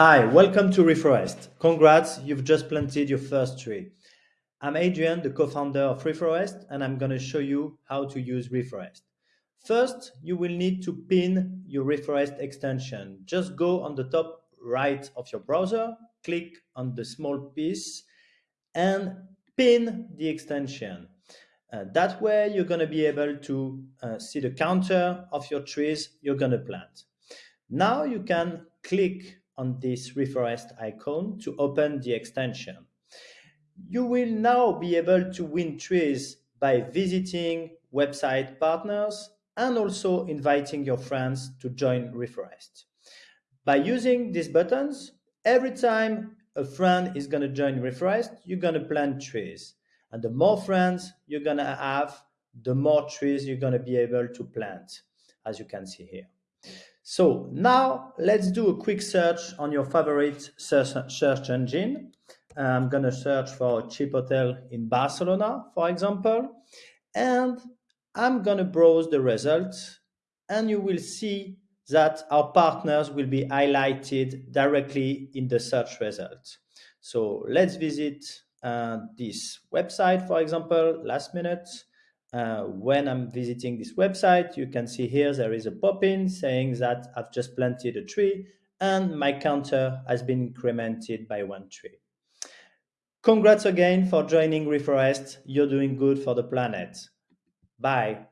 Hi, welcome to Reforest. Congrats, you've just planted your first tree. I'm Adrian, the co-founder of Reforest, and I'm going to show you how to use Reforest. First, you will need to pin your Reforest extension. Just go on the top right of your browser, click on the small piece, and pin the extension. Uh, that way, you're going to be able to uh, see the counter of your trees you're going to plant. Now you can click on this Reforest icon to open the extension. You will now be able to win trees by visiting website partners and also inviting your friends to join Reforest. By using these buttons, every time a friend is going to join Reforest, you're going to plant trees. And the more friends you're going to have, the more trees you're going to be able to plant, as you can see here. So now let's do a quick search on your favorite search engine. I'm going to search for a cheap hotel in Barcelona, for example, and I'm going to browse the results and you will see that our partners will be highlighted directly in the search results. So let's visit uh, this website, for example, last minute. Uh, when I'm visiting this website, you can see here there is a pop-in saying that I've just planted a tree and my counter has been incremented by one tree. Congrats again for joining Reforest. You're doing good for the planet. Bye.